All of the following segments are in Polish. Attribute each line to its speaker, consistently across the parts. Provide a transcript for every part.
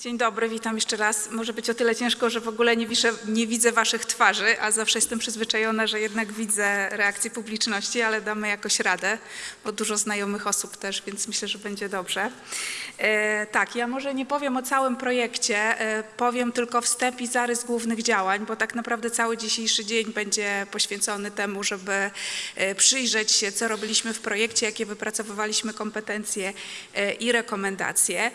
Speaker 1: Dzień dobry, witam jeszcze raz. Może być o tyle ciężko, że w ogóle nie, wiszę, nie widzę Waszych twarzy, a zawsze jestem przyzwyczajona, że jednak widzę reakcję publiczności, ale damy jakoś radę, bo dużo znajomych osób też, więc myślę, że będzie dobrze. E, tak, ja może nie powiem o całym projekcie, e, powiem tylko wstęp i zarys głównych działań, bo tak naprawdę cały dzisiejszy dzień będzie poświęcony temu, żeby e, przyjrzeć się, co robiliśmy w projekcie, jakie wypracowywaliśmy kompetencje e, i rekomendacje.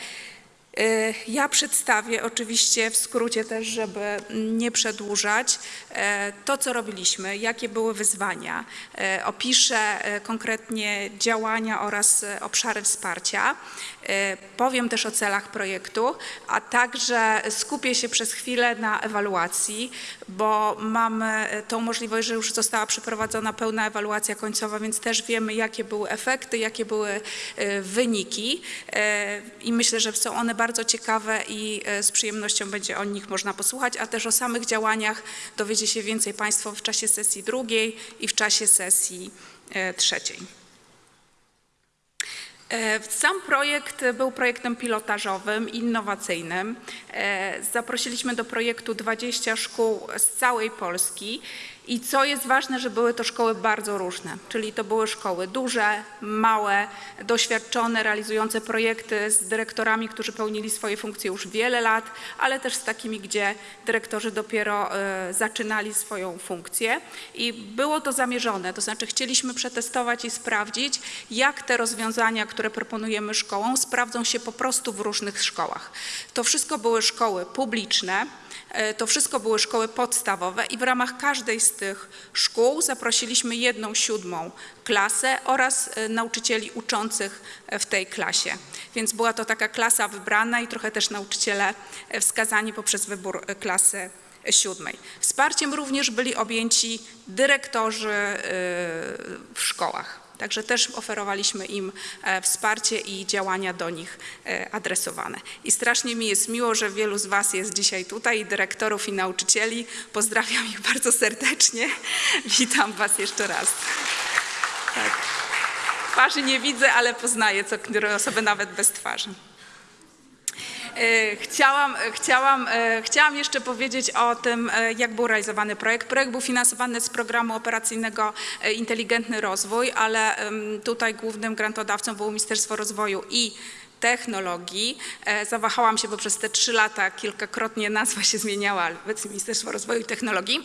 Speaker 1: E, Ja przedstawię oczywiście w skrócie też, żeby nie przedłużać, e, to co robiliśmy, jakie były wyzwania. E, Opiszę konkretnie działania oraz obszary wsparcia. E, Powiem też o celach projektu, a także skupię się przez chwilę na ewaluacji, bo mamy tą możliwość, że już została przeprowadzona pełna ewaluacja końcowa, więc też wiemy, jakie były efekty, jakie były e, wyniki E, i myślę, że są one bardzo ciekawe i z przyjemnością będzie o nich można posłuchać, a też o samych działaniach dowiecie się więcej Państwo w czasie sesji drugiej i w czasie sesji trzeciej. E, Sam projekt był projektem pilotażowym, innowacyjnym. E, Zaprosiliśmy do projektu 20 szkół z całej Polski i co jest ważne, że były to szkoły bardzo różne, czyli to były szkoły duże, małe, doświadczone, realizujące projekty z dyrektorami, którzy pełnili swoje funkcje już wiele lat, ale też z takimi, gdzie dyrektorzy dopiero e, zaczynali swoją funkcję. I było to zamierzone, to znaczy chcieliśmy przetestować i sprawdzić, jak te rozwiązania, które proponujemy szkołom, sprawdzą się po prostu w różnych szkołach. To wszystko były szkoły publiczne, e, to wszystko były szkoły podstawowe i w ramach każdej z tych szkół zaprosiliśmy jedną siódmą klasę oraz e, nauczycieli uczących e, w tej klasie. Więc była to taka klasa wybrana i trochę też nauczyciele e, wskazani poprzez wybór klasy siódmej. Wsparciem również byli objęci dyrektorzy w szkołach. Także też oferowaliśmy im e, wsparcie i działania do nich e, adresowane. I strasznie mi jest miło, że wielu z Was jest dzisiaj tutaj, dyrektorów i nauczycieli. Pozdrawiam ich bardzo serdecznie. Witam Was jeszcze raz. Tak. Twarzy nie widzę, ale poznaję co osoby nawet bez twarzy. E, Chciałam, chciałam, e, chciałam jeszcze powiedzieć o tym, e, jak był realizowany projekt. Projekt był finansowany z programu operacyjnego e, Inteligentny Rozwój, ale tutaj głównym grantodawcą było Ministerstwo Rozwoju i Technologii. E, Zawahałam się, bo przez te trzy lata kilkakrotnie nazwa się zmieniała, ale obecnie Ministerstwo Rozwoju i Technologii.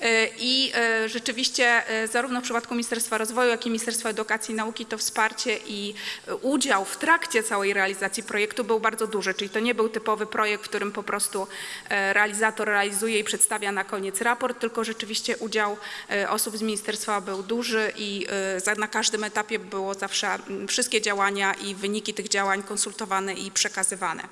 Speaker 1: E, I e, rzeczywiście zarówno w przypadku Ministerstwa Rozwoju, jak i Ministerstwa Edukacji i Nauki to wsparcie i udział w trakcie całej realizacji projektu był bardzo duży, czyli to nie był typowy projekt, w którym po prostu realizator realizuje i przedstawia na koniec raport, tylko rzeczywiście udział osób z ministerstwa był duży i na każdym etapie było zawsze wszystkie działania i wyniki tych działań konsultowane i przekazywane.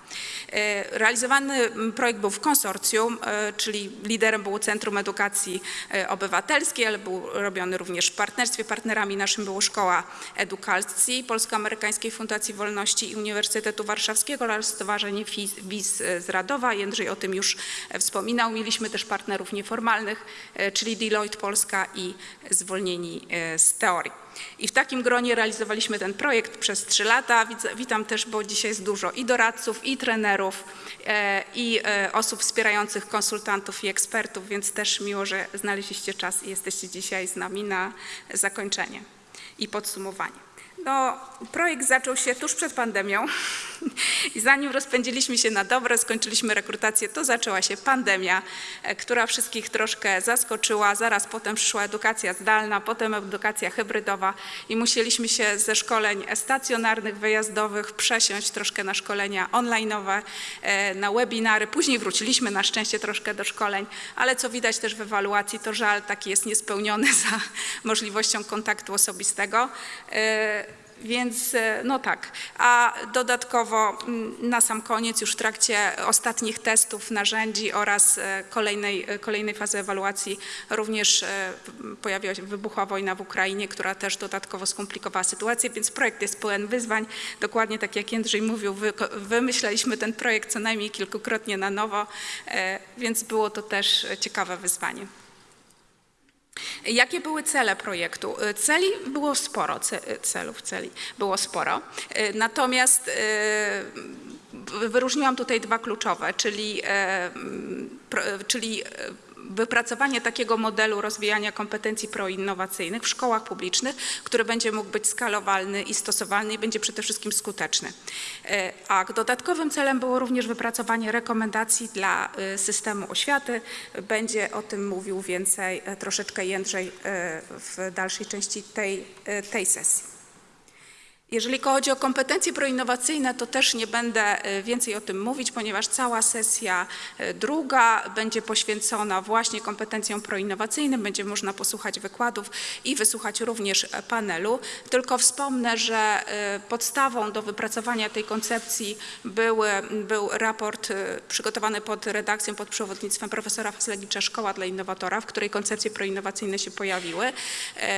Speaker 1: E, Realizowany projekt był w konsorcjum, e, czyli liderem było Centrum Edukacji e, Obywatelskiej, ale był robiony również w partnerstwie. Partnerami naszym było Szkoła Edukacji Polsko-Amerykańskiej Fundacji Wolności i Uniwersytetu Warszawskiego oraz Stowarzyszenie WIS z Radowa. Jędrzej o tym już wspominał. Mieliśmy też partnerów nieformalnych, czyli Deloitte Polska i Zwolnieni z Teorii. I w takim gronie realizowaliśmy ten projekt przez trzy lata. Witam też, bo dzisiaj jest dużo i doradców, i trenerów, e, i e, osób wspierających konsultantów i ekspertów, więc też miło, że znaleźliście czas i jesteście dzisiaj z nami na zakończenie i podsumowanie. No, projekt zaczął się tuż przed pandemią i zanim rozpędziliśmy się na dobre, skończyliśmy rekrutację, to zaczęła się pandemia, e, która wszystkich troszkę zaskoczyła. Zaraz potem przyszła edukacja zdalna, potem edukacja hybrydowa i musieliśmy się ze szkoleń stacjonarnych, wyjazdowych przesiąść troszkę na szkolenia online'owe, e, na webinary. Później wróciliśmy na szczęście troszkę do szkoleń, ale co widać też w ewaluacji, to żal taki jest niespełniony za możliwością kontaktu osobistego. Więc e, no tak, a dodatkowo mm, na sam koniec już w trakcie ostatnich testów narzędzi oraz e, kolejnej, e, kolejnej fazy ewaluacji również pojawiła się, wybuchła wojna w Ukrainie, która też dodatkowo skomplikowała sytuację, więc projekt jest pełen wyzwań. Dokładnie tak jak Jędrzej mówił, wy, wymyślaliśmy ten projekt co najmniej kilkukrotnie na nowo, więc było to też ciekawe wyzwanie. Jakie były cele projektu? Celi było sporo, ce- celów celi było sporo. Natomiast e, wyróżniłam tutaj dwa kluczowe, czyli, e, czyli e, wypracowanie takiego modelu rozwijania kompetencji proinnowacyjnych w szkołach publicznych, który będzie mógł być skalowalny i stosowalny i będzie przede wszystkim skuteczny. E, a dodatkowym celem było również wypracowanie rekomendacji dla e, systemu oświaty. Będzie o tym mówił więcej e, troszeczkę Jędrzej w dalszej części tej, tej sesji. Jeżeli chodzi o kompetencje proinnowacyjne, to też nie będę e, więcej o tym mówić, ponieważ cała sesja e, druga będzie poświęcona właśnie kompetencjom proinnowacyjnym. Będzie można posłuchać wykładów i wysłuchać również e, panelu. Tylko wspomnę, że podstawą do wypracowania tej koncepcji był, był raport przygotowany pod redakcją, pod przewodnictwem profesora Faslegicza Szkoła dla Innowatora, w której koncepcje proinnowacyjne się pojawiły.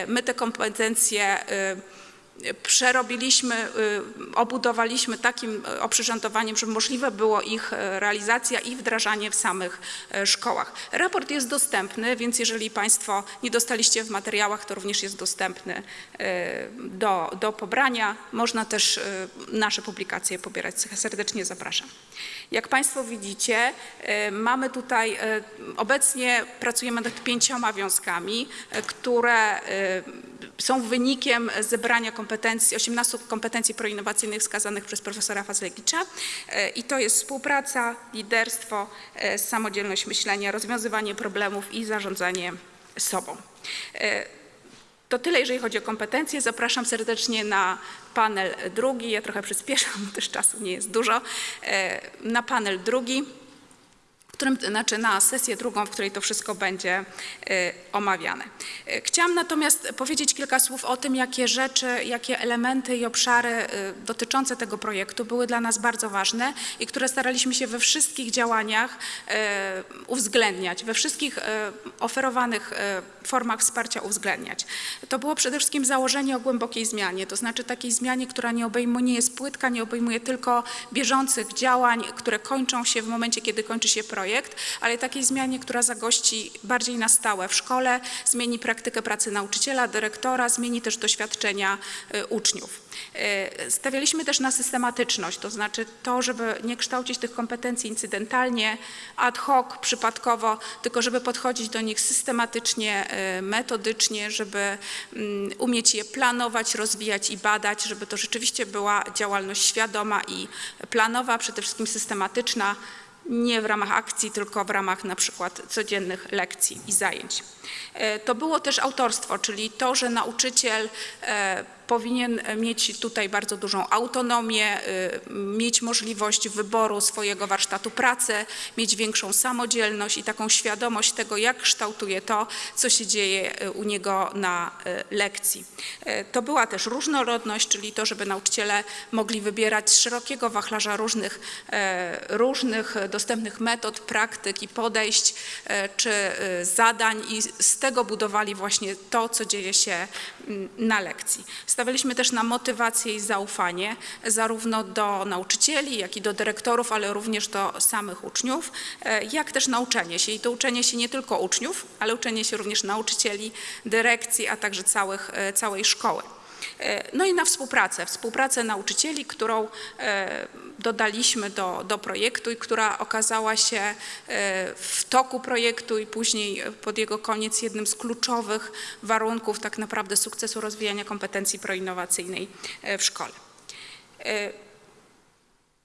Speaker 1: My te kompetencje przerobiliśmy, y, obudowaliśmy takim y, oprzyrządowaniem, żeby możliwe było ich y, realizacja i wdrażanie w samych szkołach. Raport jest dostępny, więc jeżeli Państwo nie dostaliście w materiałach, to również jest dostępny do, do pobrania. Można też nasze publikacje pobierać. Serdecznie zapraszam. Jak Państwo widzicie, mamy tutaj, obecnie pracujemy nad pięcioma wiązkami, które są wynikiem zebrania kompetencji, 18 kompetencji proinnowacyjnych wskazanych przez profesora Fazlegicza e, i to jest współpraca, liderstwo, e, samodzielność myślenia, rozwiązywanie problemów i zarządzanie sobą. E, to tyle, jeżeli chodzi o kompetencje. Zapraszam serdecznie na panel drugi. Ja trochę przyspieszam, bo też czasu nie jest dużo. Na panel drugi którym, znaczy na sesję drugą, w której to wszystko będzie y, omawiane. Y, chciałam natomiast powiedzieć kilka słów o tym, jakie rzeczy, jakie elementy i obszary y, dotyczące tego projektu były dla nas bardzo ważne i które staraliśmy się we wszystkich działaniach uwzględniać, we wszystkich oferowanych formach wsparcia uwzględniać. To było przede wszystkim założenie o głębokiej zmianie, to znaczy takiej zmianie, która nie obejmuje, jest płytka, nie obejmuje tylko bieżących działań, które kończą się w momencie, kiedy kończy się projekt, projekt, ale takiej zmianie, która zagości bardziej na stałe w szkole, zmieni praktykę pracy nauczyciela, dyrektora, zmieni też doświadczenia y, uczniów. Y, stawialiśmy też na systematyczność, to znaczy to, żeby nie kształcić tych kompetencji incydentalnie, ad hoc, przypadkowo, tylko żeby podchodzić do nich systematycznie, y, metodycznie, żeby mm, umieć je planować, rozwijać i badać, żeby to rzeczywiście była działalność świadoma i planowa, przede wszystkim systematyczna, nie w ramach akcji, tylko w ramach na przykład codziennych lekcji i zajęć. E, to było też autorstwo, czyli to, że nauczyciel e, powinien mieć tutaj bardzo dużą autonomię, y, mieć możliwość wyboru swojego warsztatu pracy, mieć większą samodzielność i taką świadomość tego, jak kształtuje to, co się dzieje y, u niego na y, lekcji. To była też różnorodność, czyli to, żeby nauczyciele mogli wybierać z szerokiego wachlarza różnych, różnych dostępnych metod, praktyk i podejść, czy zadań i z tego budowali właśnie to, co dzieje się na lekcji. Stawialiśmy też na motywację i zaufanie zarówno do nauczycieli, jak i do dyrektorów, ale również do samych uczniów, e, jak też nauczenie się. I to uczenie się nie tylko uczniów, ale uczenie się również nauczycieli, dyrekcji, a także całych, e, całej szkoły. E, no i na współpracę, współpracę nauczycieli, którą e, dodaliśmy do, do projektu i która okazała się e, w toku projektu i później pod jego koniec jednym z kluczowych warunków tak naprawdę sukcesu rozwijania kompetencji proinnowacyjnej w szkole.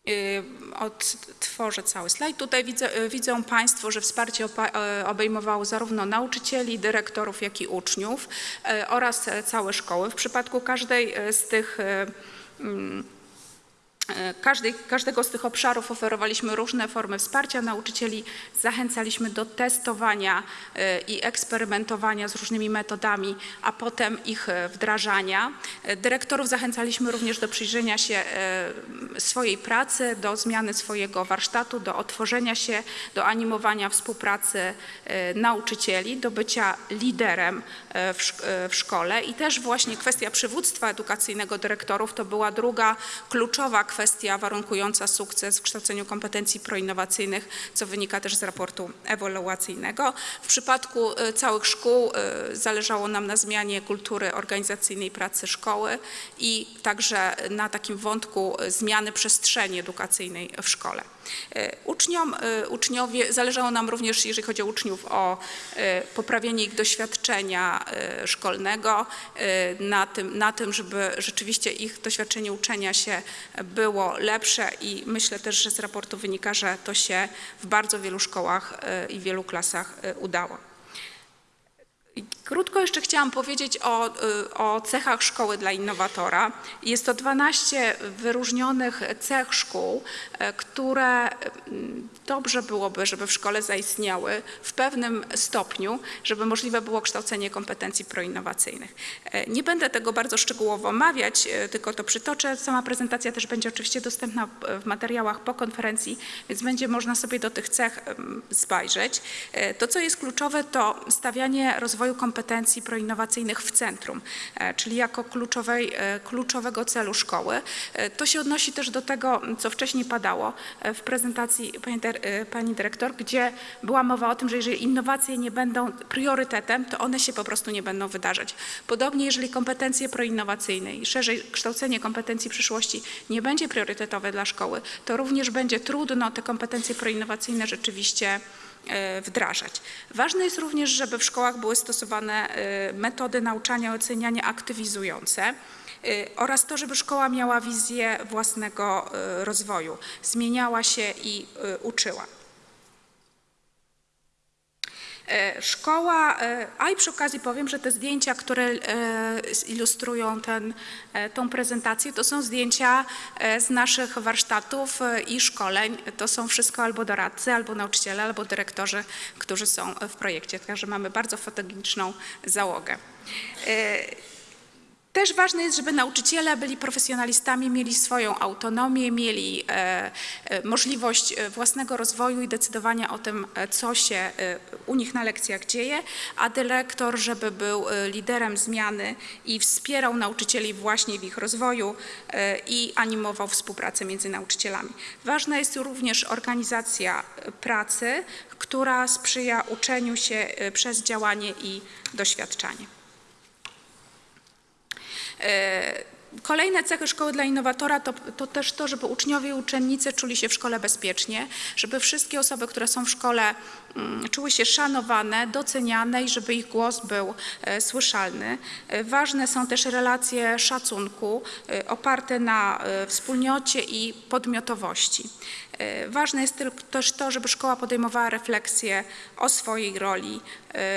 Speaker 1: Y, odtworzę cały slajd. Tutaj widzę, y, widzą Państwo, że wsparcie y, obejmowało zarówno nauczycieli, dyrektorów, jak i uczniów oraz całe szkoły. W przypadku każdej z tych E, każdej, każdego z tych obszarów oferowaliśmy różne formy wsparcia nauczycieli, zachęcaliśmy do testowania e, i eksperymentowania z różnymi metodami, a potem ich e, wdrażania. Dyrektorów zachęcaliśmy również do przyjrzenia się swojej pracy, do zmiany swojego warsztatu, do otworzenia się, do animowania współpracy nauczycieli, do bycia liderem w szkole i też właśnie kwestia przywództwa edukacyjnego dyrektorów to była druga kluczowa kwestia, kwestia warunkująca sukces w kształceniu kompetencji proinnowacyjnych, co wynika też z raportu ewaluacyjnego. W przypadku e, całych szkół e, zależało nam na zmianie kultury organizacyjnej pracy szkoły i także na takim wątku e, zmiany przestrzeni edukacyjnej w szkole. Uczniom, uczniowie, zależało nam również, jeżeli chodzi o uczniów, o poprawienie ich doświadczenia szkolnego, na tym, na tym, żeby rzeczywiście ich doświadczenie uczenia się było lepsze i myślę też, że z raportu wynika, że to się w bardzo wielu szkołach i wielu klasach udało. Krótko jeszcze chciałam powiedzieć o, y, o, cechach szkoły dla innowatora. Jest to 12 wyróżnionych cech szkół, e, które mm, dobrze byłoby, żeby w szkole zaistniały w pewnym stopniu, żeby możliwe było kształcenie kompetencji proinnowacyjnych. Nie będę tego bardzo szczegółowo omawiać, tylko to przytoczę. Sama prezentacja też będzie oczywiście dostępna w materiałach po konferencji, więc będzie można sobie do tych cech zajrzeć. To, co jest kluczowe, to stawianie rozwoju kompetencji kompetencji proinnowacyjnych w centrum, e, czyli jako kluczowej, e, kluczowego celu szkoły. E, to się odnosi też do tego, co wcześniej padało w prezentacji pani, pani dyrektor, gdzie była mowa o tym, że jeżeli innowacje nie będą priorytetem, to one się po prostu nie będą wydarzać. Podobnie jeżeli kompetencje proinnowacyjne i szerzej kształcenie kompetencji przyszłości nie będzie priorytetowe dla szkoły, to również będzie trudno te kompetencje proinnowacyjne rzeczywiście wdrażać. Ważne jest również, żeby w szkołach były stosowane e, metody nauczania i oceniania aktywizujące e, oraz to, żeby szkoła miała wizję własnego rozwoju, zmieniała się i uczyła. E, szkoła, e, a i przy okazji powiem, że te zdjęcia, które e, ilustrują ten, tą prezentację, to są zdjęcia z naszych warsztatów i szkoleń. To są wszystko albo doradcy, albo nauczyciele, albo dyrektorzy, którzy są w projekcie. Także mamy bardzo fotogeniczną załogę. Też ważne jest, żeby nauczyciele byli profesjonalistami, mieli swoją autonomię, mieli e, e, możliwość e, własnego rozwoju i decydowania o tym, co się u nich na lekcjach dzieje, a dyrektor, żeby był liderem zmiany i wspierał nauczycieli właśnie w ich rozwoju i animował współpracę między nauczycielami. Ważna jest również organizacja pracy, która sprzyja uczeniu się przez działanie i doświadczanie. E, kolejne cechy szkoły dla innowatora to, to, też to, żeby uczniowie i uczennice czuli się w szkole bezpiecznie, żeby wszystkie osoby, które są w szkole mm, czuły się szanowane, doceniane i żeby ich głos był e, słyszalny. E, ważne są też relacje szacunku oparte na wspólnocie i podmiotowości. Ważne jest też to, żeby szkoła podejmowała refleksję o swojej roli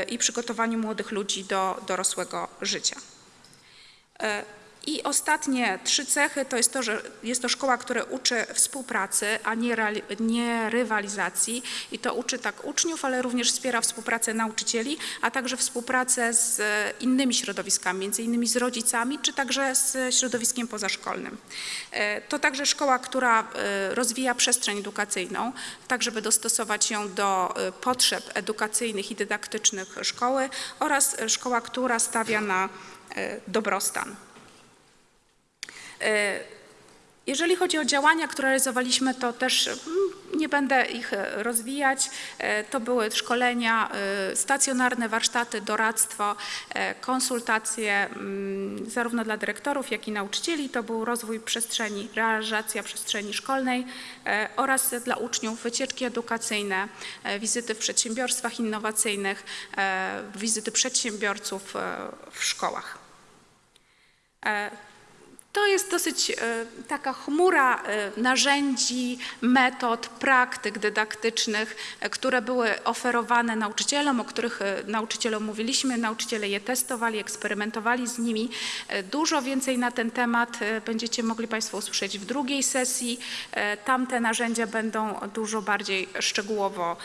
Speaker 1: i przygotowaniu młodych ludzi do dorosłego życia. E, I ostatnie trzy cechy to jest to, że jest to szkoła, która uczy współpracy, a nie, nie, rywalizacji i to uczy tak uczniów, ale również wspiera współpracę nauczycieli, a także współpracę z innymi środowiskami, między innymi z rodzicami, czy także z środowiskiem pozaszkolnym. E, to także szkoła, która e, rozwija przestrzeń edukacyjną, tak żeby dostosować ją do potrzeb edukacyjnych i dydaktycznych szkoły oraz szkoła, która stawia na dobrostan. E, jeżeli chodzi o działania, które realizowaliśmy, to też mm, nie będę ich e, rozwijać. To były szkolenia, stacjonarne warsztaty, doradztwo, konsultacje mm, zarówno dla dyrektorów, jak i nauczycieli. To był rozwój przestrzeni, realizacja przestrzeni szkolnej oraz dla uczniów wycieczki edukacyjne, wizyty w przedsiębiorstwach innowacyjnych, wizyty przedsiębiorców w szkołach. E, to jest dosyć e, taka chmura e, narzędzi, metod, praktyk dydaktycznych, które były oferowane nauczycielom, o których nauczycielom mówiliśmy. Nauczyciele je testowali, eksperymentowali z nimi. Dużo więcej na ten temat będziecie mogli Państwo usłyszeć w drugiej sesji. Tamte narzędzia będą dużo bardziej szczegółowo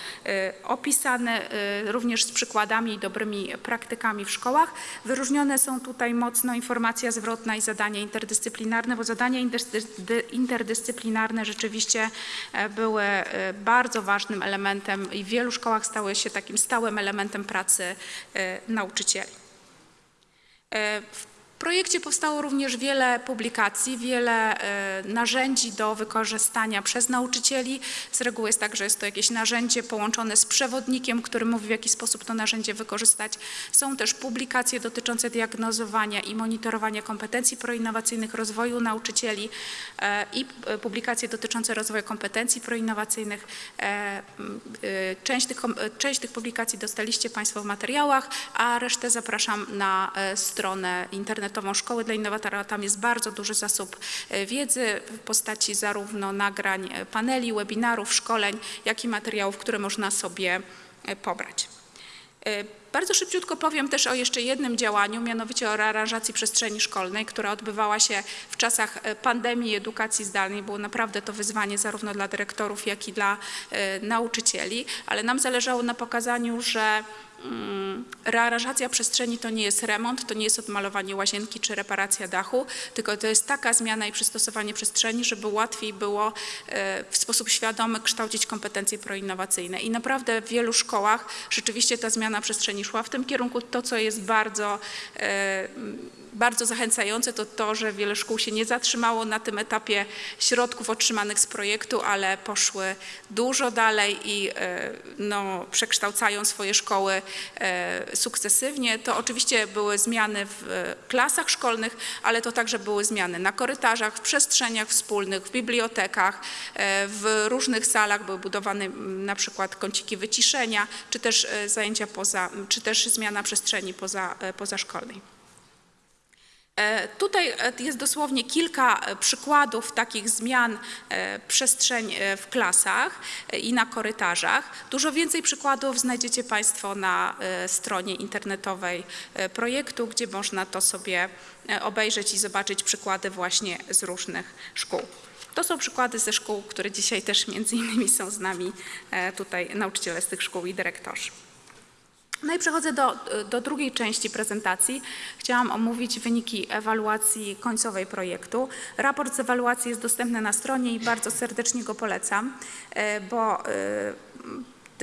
Speaker 1: opisane, również z przykładami i dobrymi praktykami w szkołach. Wyróżnione są tutaj mocno informacja zwrotna i zadania interdyscyplinarne interdyscyplinarne, bo zadania interdyscyplinarne rzeczywiście e, były e, bardzo ważnym elementem i w wielu szkołach stały się takim stałym elementem pracy e, nauczycieli. W projekcie powstało również wiele publikacji, wiele e, narzędzi do wykorzystania przez nauczycieli. Z reguły jest tak, że jest to jakieś narzędzie połączone z przewodnikiem, który mówi w jaki sposób to narzędzie wykorzystać. Są też publikacje dotyczące diagnozowania i monitorowania kompetencji proinnowacyjnych, rozwoju nauczycieli e, i e, publikacje dotyczące rozwoju kompetencji proinnowacyjnych. Część tych, część tych publikacji dostaliście Państwo w materiałach, a resztę zapraszam na stronę internetową Szkoły dla Innowatora. Tam jest bardzo duży zasób e, wiedzy w postaci zarówno nagrań, e, paneli, webinarów, szkoleń, jak i materiałów, które można sobie e, pobrać. Bardzo szybciutko powiem też o jeszcze jednym działaniu, mianowicie o rearanżacji przestrzeni szkolnej, która odbywała się w czasach e, pandemii edukacji zdalnej. Było naprawdę to wyzwanie zarówno dla dyrektorów, jak i dla e, nauczycieli, ale nam zależało na pokazaniu, że mm, rearanżacja przestrzeni to nie jest remont, to nie jest odmalowanie łazienki czy reparacja dachu, tylko to jest taka zmiana i przystosowanie przestrzeni, żeby łatwiej było e, w sposób świadomy kształcić kompetencje proinnowacyjne. I naprawdę w wielu szkołach rzeczywiście ta zmiana przestrzeni szła w tym kierunku. To, co jest bardzo, e, bardzo zachęcające, to to, że wiele szkół się nie zatrzymało na tym etapie środków otrzymanych z projektu, ale poszły dużo dalej i e, no, przekształcają swoje szkoły e, sukcesywnie. To oczywiście były zmiany w klasach szkolnych, ale to także były zmiany na korytarzach, w przestrzeniach wspólnych, w bibliotekach, w różnych salach były budowane na przykład kąciki wyciszenia, czy też zajęcia poza, czy też zmiana przestrzeni poza, e, pozaszkolnej. E, Tutaj e, jest dosłownie kilka przykładów takich zmian przestrzeń w klasach i na korytarzach. Dużo więcej przykładów znajdziecie Państwo na stronie internetowej projektu, gdzie można to sobie obejrzeć i zobaczyć przykłady właśnie z różnych szkół. To są przykłady ze szkół, które dzisiaj też między innymi są z nami tutaj nauczyciele z tych szkół i dyrektorzy. No i przechodzę do, do drugiej części prezentacji. Chciałam omówić wyniki ewaluacji końcowej projektu. Raport z ewaluacji jest dostępny na stronie i bardzo serdecznie go polecam, e, bo e,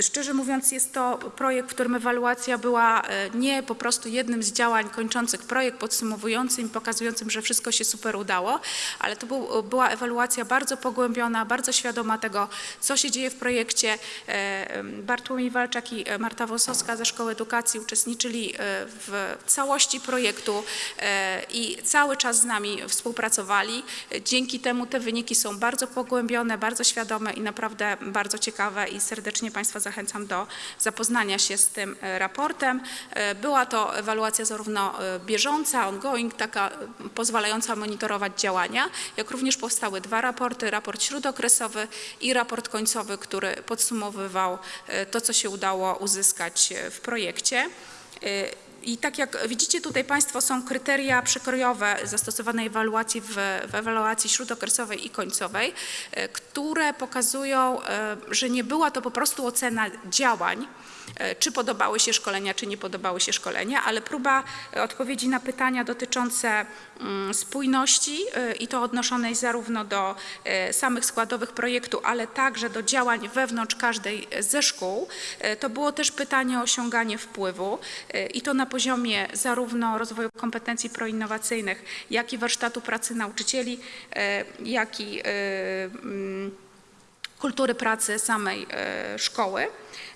Speaker 1: Szczerze mówiąc, jest to projekt, w którym ewaluacja była e, nie po prostu jednym z działań kończących projekt, podsumowującym pokazującym, że wszystko się super udało, ale to był, była ewaluacja bardzo pogłębiona, bardzo świadoma tego, co się dzieje w projekcie. E, Bartłomiej Walczak i e, Marta Wosowska ze Szkoły Edukacji uczestniczyli e, w całości projektu e, i cały czas z nami współpracowali. Dzięki temu te wyniki są bardzo pogłębione, bardzo świadome i naprawdę bardzo ciekawe i serdecznie Państwa zachęcam do zapoznania się z tym e, raportem. E, Była to ewaluacja zarówno e, bieżąca, ongoing, taka pozwalająca monitorować działania, jak również powstały dwa raporty, raport śródokresowy i raport końcowy, który podsumowywał to, co się udało uzyskać w projekcie. I tak jak widzicie tutaj Państwo są kryteria przekrojowe zastosowanej ewaluacji w, w ewaluacji śródokresowej i końcowej, e, które pokazują, e, że nie była to po prostu ocena działań, czy podobały się szkolenia, czy nie podobały się szkolenia, ale próba e, odpowiedzi na pytania dotyczące mm, spójności e, i to odnoszonej zarówno do e, samych składowych projektu, ale także do działań wewnątrz każdej ze szkół. E, To było też pytanie o osiąganie wpływu e, i to na poziomie zarówno rozwoju kompetencji proinnowacyjnych, jak i warsztatu pracy nauczycieli, e, jak i e, mm, kultury pracy samej e, szkoły.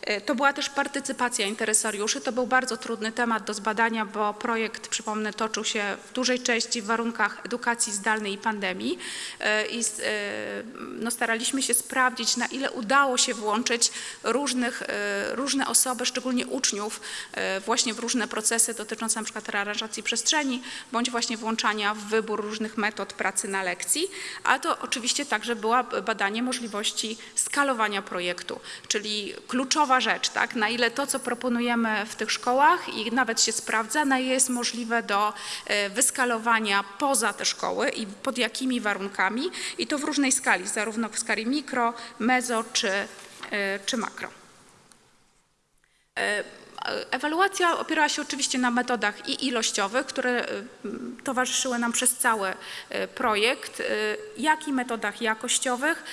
Speaker 1: E, To była też partycypacja interesariuszy. To był bardzo trudny temat do zbadania, bo projekt, przypomnę, toczył się w dużej części w warunkach edukacji zdalnej i pandemii. E, I e, no, staraliśmy się sprawdzić, na ile udało się włączyć różnych, różne osoby, szczególnie uczniów, właśnie w różne procesy dotyczące np. rearanżacji przestrzeni, bądź właśnie włączania w wybór różnych metod pracy na lekcji. A to oczywiście także była badanie możliwości skalowania projektu, czyli kluczowa rzecz, tak, na ile to, co proponujemy w tych szkołach i nawet się sprawdza, na ile jest możliwe do e, wyskalowania poza te szkoły i pod jakimi warunkami i to w różnej skali, zarówno w skali mikro, mezo czy, e, czy makro. E, Ewaluacja opierała się oczywiście na metodach i ilościowych, które e, towarzyszyły nam przez cały e, projekt, jak i metodach jakościowych.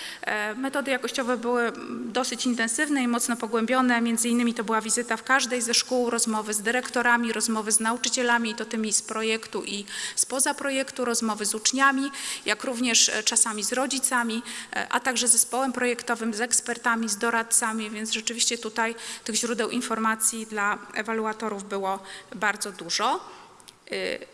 Speaker 1: Metody jakościowe były dosyć intensywne i mocno pogłębione. Między innymi to była wizyta w każdej ze szkół, rozmowy z dyrektorami, rozmowy z nauczycielami, i to tymi z projektu i spoza projektu, rozmowy z uczniami, jak również czasami z rodzicami, a także zespołem projektowym, z ekspertami, z doradcami, więc rzeczywiście tutaj tych źródeł informacji dla ewaluatorów było bardzo dużo. Y,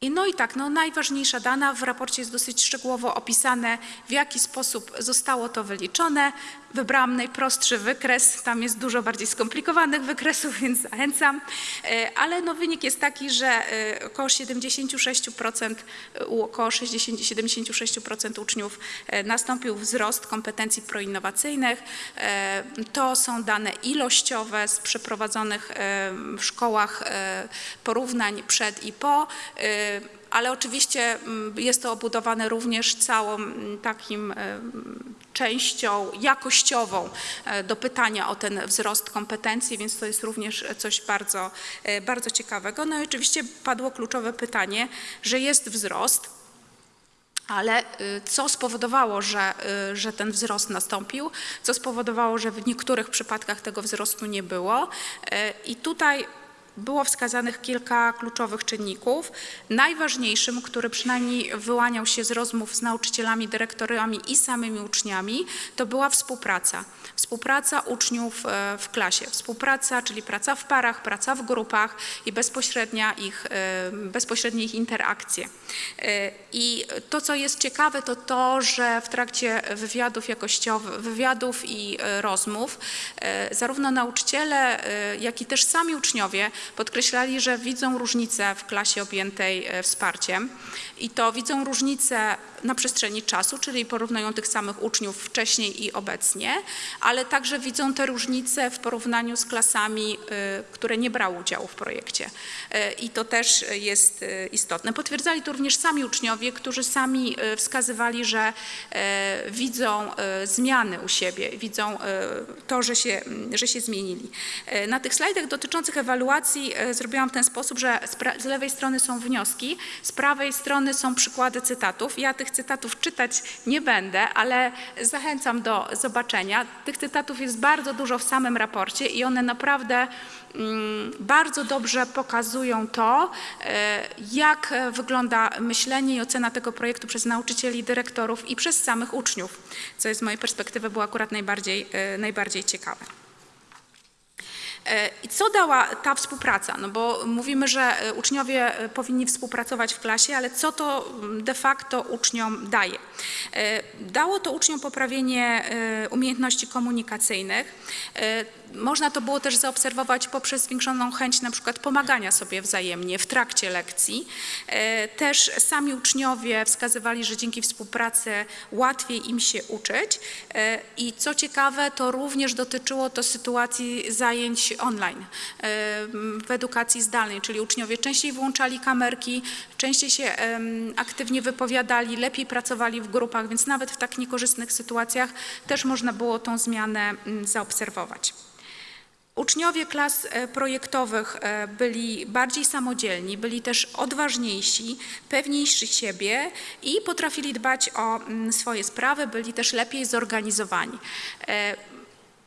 Speaker 1: I no i tak, no najważniejsza dana w raporcie jest dosyć szczegółowo opisane, w jaki sposób zostało to wyliczone. Wybrałam najprostszy wykres, tam jest dużo bardziej skomplikowanych wykresów, więc zachęcam. E, Ale no wynik jest taki, że e, około 76%, e, u około 60-76% uczniów e, nastąpił wzrost kompetencji proinnowacyjnych. To są dane ilościowe z przeprowadzonych w szkołach porównań przed i po. Ale oczywiście mm, jest to obudowane również całą mm, takim częścią jakościową e, do pytania o ten wzrost kompetencji, więc to jest również coś bardzo, e, bardzo ciekawego. No i oczywiście padło kluczowe pytanie, że jest wzrost, ale y, co spowodowało, że, y, że ten wzrost nastąpił, co spowodowało, że w niektórych przypadkach tego wzrostu nie było. E, I tutaj było wskazanych kilka kluczowych czynników. Najważniejszym, który przynajmniej wyłaniał się z rozmów z nauczycielami, dyrektorami i samymi uczniami, to była współpraca. Współpraca uczniów e, w klasie. Współpraca, czyli praca w parach, praca w grupach i bezpośrednia ich, e, bezpośrednie ich interakcje. E, I to, co jest ciekawe, to to, że w trakcie wywiadów jakościowych, wywiadów i rozmów, zarówno nauczyciele, jak i też sami uczniowie podkreślali, że widzą różnicę w klasie objętej e, wsparciem i to widzą różnicę na przestrzeni czasu, czyli porównują tych samych uczniów wcześniej i obecnie, ale także widzą te różnice w porównaniu z klasami, y, które nie brały udziału w projekcie. Y, I to też jest istotne. Potwierdzali to również sami uczniowie, którzy sami wskazywali, że widzą zmiany u siebie, widzą to, że się, że się zmienili. Na tych slajdach dotyczących ewaluacji y, zrobiłam w ten sposób, że z lewej strony są wnioski, z prawej strony są przykłady cytatów. Ja tych cytatów czytać nie będę, ale zachęcam do zobaczenia. Tych cytatów jest bardzo dużo w samym raporcie i one naprawdę mm, bardzo dobrze pokazują to, e, jak e, wygląda myślenie i ocena tego projektu przez nauczycieli, dyrektorów i przez samych uczniów, co jest z mojej perspektywy było akurat najbardziej, e, najbardziej ciekawe. E, I co dała ta współpraca? No bo mówimy, że e, uczniowie e, powinni współpracować w klasie, ale co to mm, de facto uczniom daje? Dało to uczniom poprawienie umiejętności komunikacyjnych. Można to było też zaobserwować poprzez zwiększoną chęć na przykład pomagania sobie wzajemnie w trakcie lekcji. Też sami uczniowie wskazywali, że dzięki współpracy łatwiej im się uczyć. I co ciekawe, to również dotyczyło to sytuacji zajęć online e, w edukacji zdalnej, czyli uczniowie częściej włączali kamerki, częściej się aktywnie wypowiadali, lepiej pracowali w grupach, więc nawet w tak niekorzystnych sytuacjach też można było tą zmianę mm, zaobserwować. Uczniowie klas e, projektowych e, byli bardziej samodzielni, byli też odważniejsi, pewniejsi siebie i potrafili dbać o mm, swoje sprawy, byli też lepiej zorganizowani.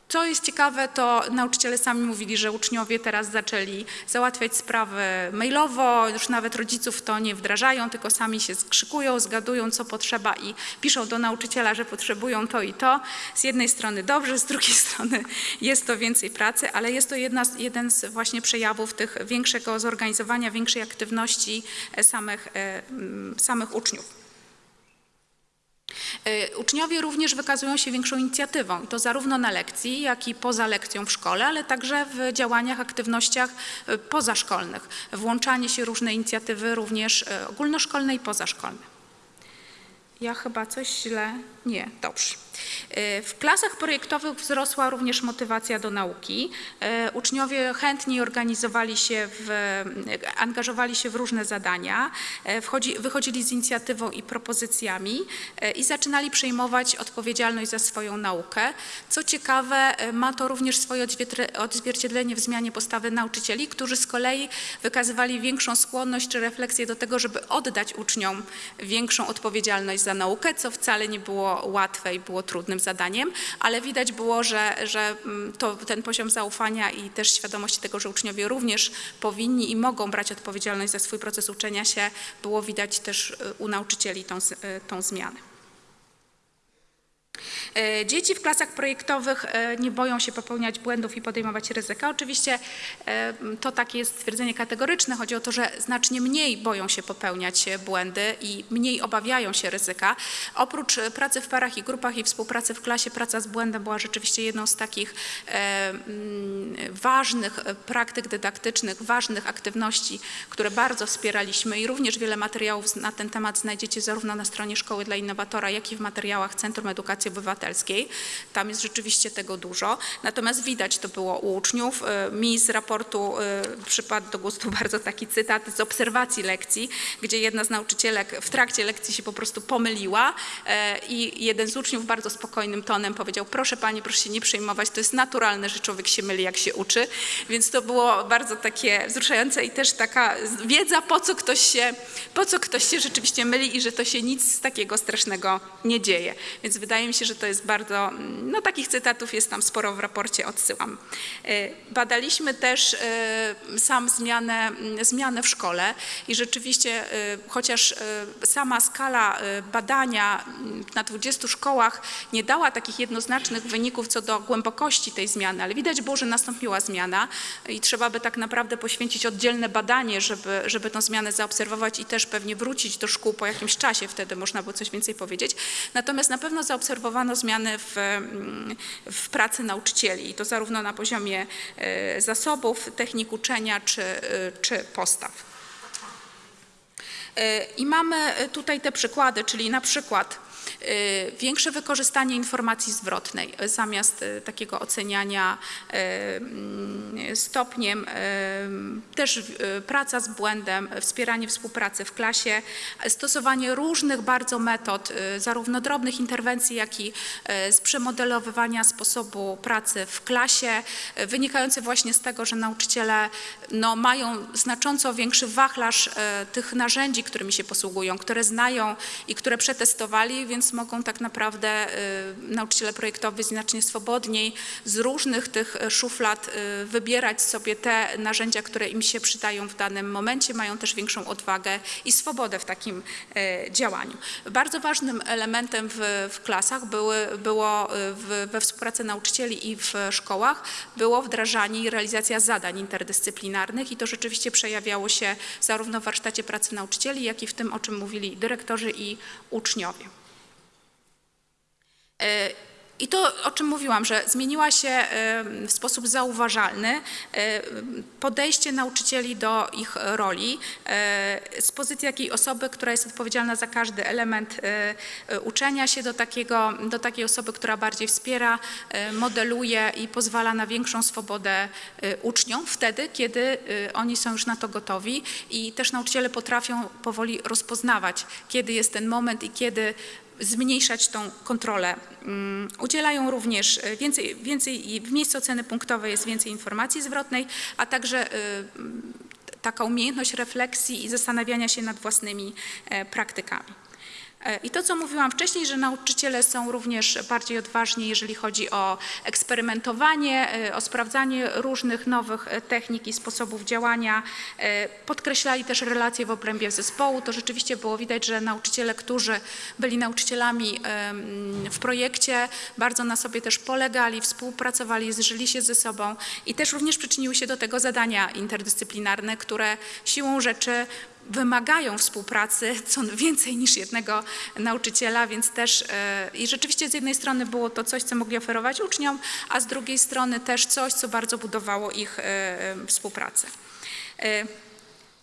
Speaker 1: Co jest ciekawe, to nauczyciele sami mówili, że uczniowie teraz zaczęli załatwiać sprawy mailowo, już nawet rodziców to nie wdrażają, tylko sami się skrzykują, zgadują, co potrzeba i piszą do nauczyciela, że potrzebują to i to. Z jednej strony dobrze, z drugiej strony jest to więcej pracy, ale jest to jedna jeden z właśnie przejawów tych większego zorganizowania, większej aktywności e, samych, e, samych uczniów. E, Uczniowie również wykazują się większą inicjatywą i to zarówno na lekcji, jak i poza lekcją w szkole, ale także w działaniach, aktywnościach e, pozaszkolnych. Włączanie się różne inicjatywy również e, ogólnoszkolne i pozaszkolne. Ja chyba coś źle. Nie, dobrze. E, W klasach projektowych wzrosła również motywacja do nauki. E, Uczniowie chętniej organizowali się, w, e, angażowali się w różne zadania, wchodzi, wychodzili z inicjatywą i propozycjami i zaczynali przejmować odpowiedzialność za swoją naukę. Co ciekawe, ma to również swoje odzwierciedle- odzwierciedlenie w zmianie postawy nauczycieli, którzy z kolei wykazywali większą skłonność czy refleksję do tego, żeby oddać uczniom większą odpowiedzialność za naukę, co wcale nie było łatwe i było trudnym zadaniem, ale widać było, że, że mm, to, ten poziom zaufania i też świadomości tego, że uczniowie również powinni i mogą brać odpowiedzialność za swój proces uczenia się, było widać też y, u nauczycieli tą, y, tą zmianę. E, Dzieci w klasach projektowych e, nie boją się popełniać błędów i podejmować ryzyka. Oczywiście e, to takie jest stwierdzenie kategoryczne. Chodzi o to, że znacznie mniej boją się popełniać błędy i mniej obawiają się ryzyka. Oprócz pracy w parach i grupach i współpracy w klasie, praca z błędem była rzeczywiście jedną z takich mm, ważnych praktyk dydaktycznych, ważnych aktywności, które bardzo wspieraliśmy i również wiele materiałów na ten temat znajdziecie zarówno na stronie Szkoły dla Innowatora, jak i w materiałach Centrum Edukacji Obywatelskiej. Tam jest rzeczywiście tego dużo. Natomiast widać to było u uczniów. E, Mi z raportu e, przypadł do gustu bardzo taki cytat z obserwacji lekcji, gdzie jedna z nauczycielek w trakcie lekcji się po prostu pomyliła e, i jeden z uczniów bardzo spokojnym tonem powiedział, proszę pani, proszę się nie przejmować, to jest naturalne, że człowiek się myli, jak się uczy. Więc to było bardzo takie wzruszające i też taka wiedza, po co ktoś się, po co ktoś się rzeczywiście myli i że to się nic takiego strasznego nie dzieje. Więc wydaje mi się, że to jest bardzo, mm, no takich cytatów jest tam sporo w raporcie, odsyłam. E, Badaliśmy też e, sam zmianę, mm, zmianę w szkole i rzeczywiście, e, chociaż sama skala badania mm, na 20 szkołach nie dała takich jednoznacznych wyników co do głębokości tej zmiany, ale widać było, że nastąpiła zmiana i trzeba by tak naprawdę poświęcić oddzielne badanie, żeby, żeby tę zmianę zaobserwować i też pewnie wrócić do szkół po jakimś czasie, wtedy można by coś więcej powiedzieć. Natomiast na pewno zaobserwowano zmiany w, mm, w pracy nauczycieli i to zarówno na poziomie e, zasobów, technik uczenia czy, e, czy postaw. E, I mamy tutaj te przykłady, czyli na przykład większe wykorzystanie informacji zwrotnej e, zamiast e, takiego oceniania mm, stopniem, też praca z błędem, wspieranie współpracy w klasie, stosowanie różnych bardzo metod, zarówno drobnych interwencji, jak i z przemodelowywania sposobu pracy w klasie, wynikające właśnie z tego, że nauczyciele no, mają znacząco większy wachlarz tych narzędzi, którymi się posługują, które znają i które przetestowali, więc mogą tak naprawdę e, nauczyciele projektowi znacznie swobodniej z różnych tych e, szuflad e, wybierać sobie te narzędzia, które im się przydają w danym momencie, mają też większą odwagę i swobodę w takim działaniu. Bardzo ważnym elementem w, w klasach były, było w, we współpracy nauczycieli i w szkołach było wdrażanie i realizacja zadań interdyscyplinarnych i to rzeczywiście przejawiało się zarówno w warsztacie pracy nauczycieli, jak i w tym, o czym mówili dyrektorzy i uczniowie. I to, o czym mówiłam, że zmieniła się w sposób zauważalny podejście nauczycieli do ich roli z pozycji jakiej osoby, która jest odpowiedzialna za każdy element uczenia się do, takiego, do takiej osoby, która bardziej wspiera, modeluje i pozwala na większą swobodę e, uczniom wtedy, kiedy e, oni są już na to gotowi. I też nauczyciele potrafią powoli rozpoznawać, kiedy jest ten moment i kiedy zmniejszać tą kontrolę. Mm, Udzielają również e, więcej, więcej w miejscu oceny punktowej jest więcej informacji zwrotnej, a także e, taka umiejętność refleksji i zastanawiania się nad własnymi e, praktykami. E, I to, co mówiłam wcześniej, że nauczyciele są również bardziej odważni, jeżeli chodzi o eksperymentowanie, e, o sprawdzanie różnych nowych e, technik i sposobów działania. Podkreślali też relacje w obrębie zespołu. To rzeczywiście było widać, że nauczyciele, którzy byli nauczycielami w projekcie, bardzo na sobie też polegali, współpracowali, zżyli się ze sobą i też również przyczyniły się do tego zadania interdyscyplinarne, które siłą rzeczy wymagają współpracy co więcej niż jednego nauczyciela, więc też e, i rzeczywiście z jednej strony było to coś, co mogli oferować uczniom, a z drugiej strony też coś, co bardzo budowało ich e, e, współpracę.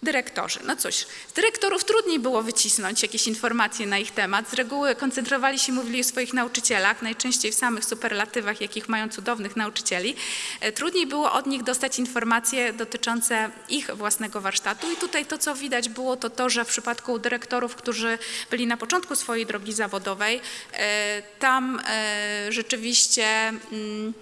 Speaker 1: Dyrektorzy. No cóż, z dyrektorów trudniej było wycisnąć jakieś informacje na ich temat. Z reguły koncentrowali się, mówili o swoich nauczycielach, najczęściej w samych superlatywach, jakich mają cudownych nauczycieli. E, Trudniej było od nich dostać informacje dotyczące ich własnego warsztatu i tutaj to, co widać było, to to, że w przypadku dyrektorów, którzy byli na początku swojej drogi zawodowej, e, tam e, rzeczywiście mm,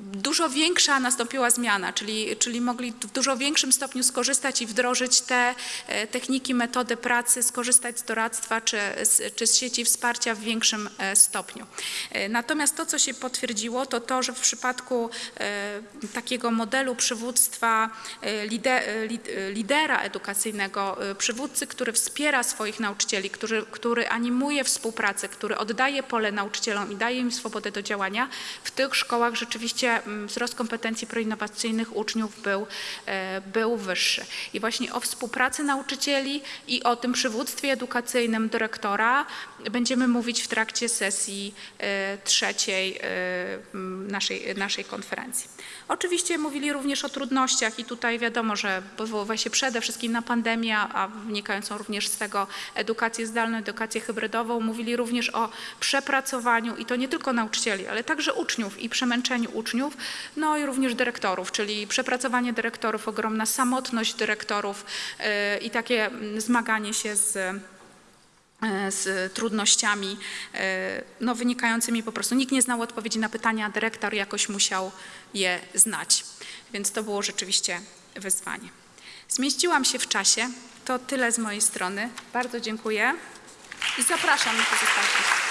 Speaker 1: dużo większa nastąpiła zmiana, czyli, czyli mogli w dużo większym stopniu skorzystać i wdrożyć te e, techniki, metody pracy, skorzystać z doradztwa czy, czy z sieci wsparcia w większym e, stopniu. E, Natomiast to, co się potwierdziło, to to, że w przypadku takiego modelu przywództwa lide, lid- lidera edukacyjnego, przywódcy, który wspiera swoich nauczycieli, który, który animuje współpracę, który oddaje pole nauczycielom i daje im swobodę do działania, w tych szkołach rzeczywiście mm, wzrost kompetencji proinnowacyjnych uczniów był, e, był wyższy. I właśnie o współpracy nauczycieli i o tym przywództwie edukacyjnym dyrektora będziemy mówić w trakcie sesji e, trzeciej e, naszej, naszej konferencji. Oczywiście mówili również o trudnościach i tutaj wiadomo, że powoływa się przede wszystkim na pandemię, a wynikającą również z tego edukację zdalną, edukację hybrydową. Mówili również o przepracowaniu i to nie tylko nauczycieli, ale także uczniów i przemęczeniu uczniów, no i również dyrektorów, czyli przepracowanie dyrektorów, ogromna samotność dyrektorów yy, i takie zmaganie się z e, z trudnościami e, no, wynikającymi po prostu. Nikt nie znał odpowiedzi na pytania, dyrektor jakoś musiał je znać. Więc to było rzeczywiście wyzwanie. Zmieściłam się w czasie. To tyle z mojej strony. Bardzo dziękuję i zapraszam na pozostałych.